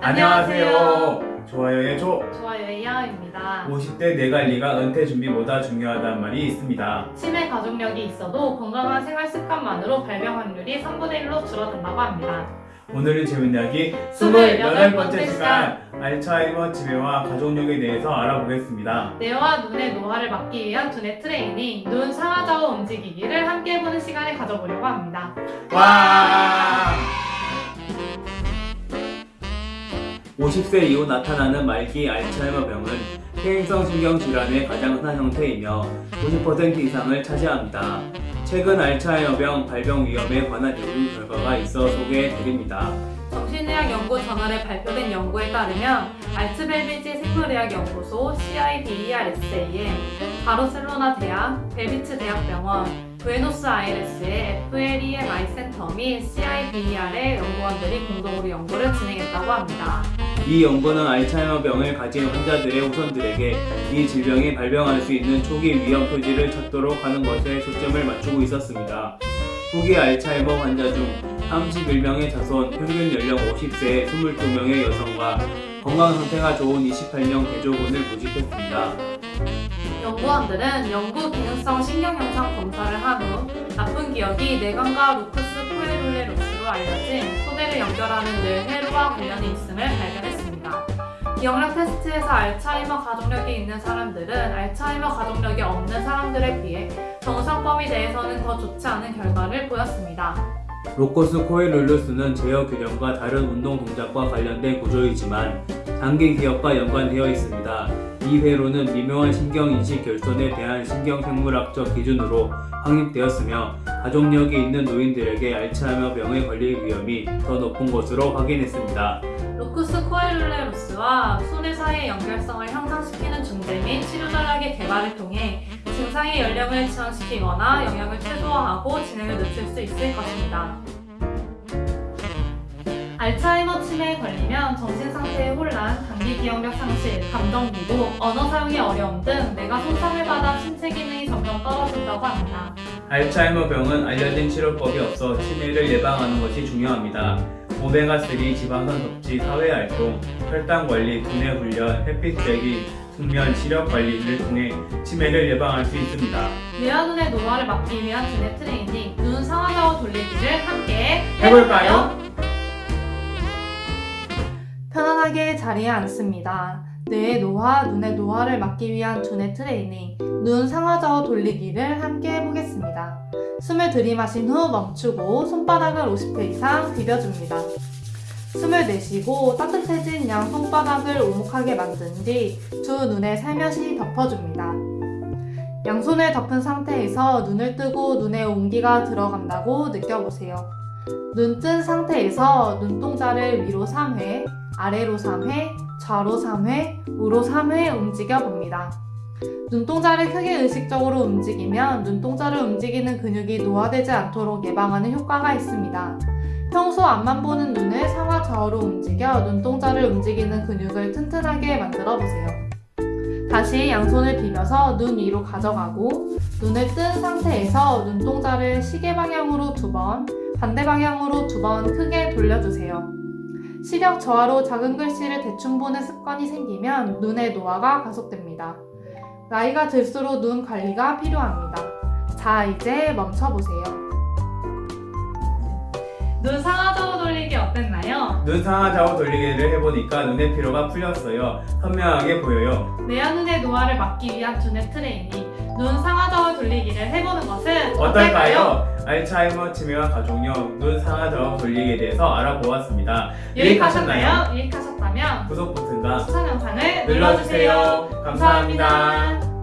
안녕하세요. 좋아요의 조. 좋아요의 이하입니다. 50대 내관리가 은퇴 준비보다 중요하다는 말이 있습니다. 치매 가족력이 있어도 건강한 생활 습관만으로 발병 확률이 3분의 1로 줄어든다고 합니다. 오늘은 재밌는 이야기 28 28번째 번째 시간 알츠하이머 치매와 가족력에 대해서 알아보겠습니다. 뇌와 눈의 노화를 막기 위한 두뇌 트레이닝, 눈 상하좌우 움직이기를 함께 해보는 시간을 가져보려고 합니다. 와! 50세 이후 나타나는 말기 알츠하이머 병은 퇴행성 신경질환의 가장 흔한 형태이며 90% 이상을 차지합니다. 최근 알츠하이머병 발병 위험에 관한 연구 결과가 있어 소개해 드립니다. 정신의학 연구 저널에 발표된 연구에 따르면 알츠벨비지 생물의학 연구소 CIBERSAM, 바르셀로나 대학, 벨비츠 대학병원, 부에노스 아이레스의 FLEMI 센터 및 CIBER의 연구원들이 공동으로 연구를 진행했다고 합니다. 이 연구는 알츠하이머병을 가진 환자들의 후손들에게 이 질병이 발병할 수 있는 초기 위험 표지를 찾도록 하는 것에 초점을 맞추고 있었습니다. 후기 알츠하이머 환자 중 31명의 자손, 평균 연령 50세의 22명의 여성과 건강 상태가 좋은 28명 대조군을 모집했습니다. 연구원들은 연구 기능성 신경영상 검사를 한 후 나쁜 기억이 뇌관과 루크스 코에룰레루스로 알려진 소대를 연결하는 뇌회로와 관련이 있음을 발견했습니다. 기억력 테스트에서 알츠하이머 가족력이 있는 사람들은 알츠하이머 가족력이 없는 사람들에 비해 정상 범위 내에서는 더 좋지 않은 결과를 보였습니다. 로코스 코에룰루스는 제어 균형과 다른 운동 동작과 관련된 구조이지만 장기 기억과 연관되어 있습니다. 이 회로는 미묘한 신경 인식 결손에 대한 신경 생물학적 기준으로 확립되었으며 가족력이 있는 노인들에게 알츠하이머 병에 걸릴 위험이 더 높은 것으로 확인했습니다. 루크스 코에룰레루스와 손해 사이의 연결성을 향상시키는 중재 및 치료 전략의 개발을 통해 증상의 연령을 지연시키거나 영향을 최소화하고 진행을 늦출 수 있을 것입니다. 알츠하이머 치매에 걸리면 정신 상태의 혼란, 단기 기억력 상실, 감정 기복, 언어 사용의 어려움 등 뇌가 손상을 받아 신체 기능이 점점 떨어진다고 합니다. 알츠하이머 병은 알려진 치료법이 없어 치매를 예방하는 것이 중요합니다. 오메가3 지방산 섭취, 사회활동, 혈당 관리, 두뇌 훈련, 햇빛 쬐기, 숙면, 시력 관리를 통해 치매를 예방할 수 있습니다. 뇌와 눈의 노화를 막기 위한 두뇌 트레이닝, 눈 상하좌우 돌리기를 함께 해볼까요? 편안하게 자리에 앉습니다. 뇌의 노화, 눈의 노화를 막기 위한 두뇌 트레이닝, 눈 상하좌우 돌리기를 함께 해보겠습니다. 숨을 들이마신 후 멈추고 손바닥을 50회 이상 비벼줍니다. 숨을 내쉬고 따뜻해진 양 손바닥을 오목하게 만든 뒤 두 눈에 살며시 덮어줍니다. 양손을 덮은 상태에서 눈을 뜨고 눈에 온기가 들어간다고 느껴보세요. 눈 뜬 상태에서 눈동자를 위로 3회, 아래로 3회, 좌로 3회, 우로 3회 움직여 봅니다. 눈동자를 크게 의식적으로 움직이면 눈동자를 움직이는 근육이 노화되지 않도록 예방하는 효과가 있습니다. 평소 앞만 보는 눈을 상하 좌우로 움직여 눈동자를 움직이는 근육을 튼튼하게 만들어 보세요. 다시 양손을 비벼서 눈 위로 가져가고 눈을 뜬 상태에서 눈동자를 시계 방향으로 두 번, 반대 방향으로 두 번 크게 돌려주세요. 시력 저하로 작은 글씨를 대충 보는 습관이 생기면 눈의 노화가 가속됩니다. 나이가 들수록 눈 관리가 필요합니다. 자, 이제 멈춰보세요. 눈 상하 눈 상하 좌우 돌리기를 해보니까 눈의 피로가 풀렸어요. 선명하게 보여요. 뇌와 눈의 노화를 막기 위한 두뇌 트레이닝, 눈 상하좌우 돌리기를 해보는 것은 어떨까요? 알츠하이머 치매와 가족력, 눈 상하 좌우 돌리기에 대해서 알아보았습니다. 유익하셨나요? 유익하셨다면 구독 버튼과 추천 영상을 눌러주세요. 눌러주세요. 감사합니다. 감사합니다.